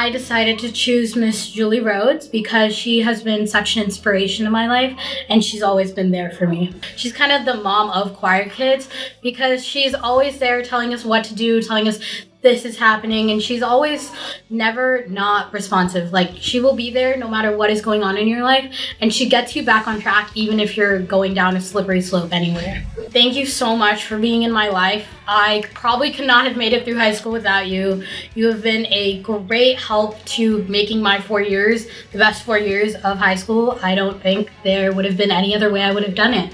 I decided to choose Miss Julie Rhodes because she has been such an inspiration in my life and she's always been there for me. She's kind of the mom of choir kids because she's always there telling us what to do, telling us this is happening and she's always never not responsive like she will be there no matter what is going on in your life and she gets you back on track even if you're going down a slippery slope anywhere thank you so much for being in my life. I probably could not have made it through high school without you. You have been a great help to making my four years the best four years of high school. I don't think there would have been any other way i would have done it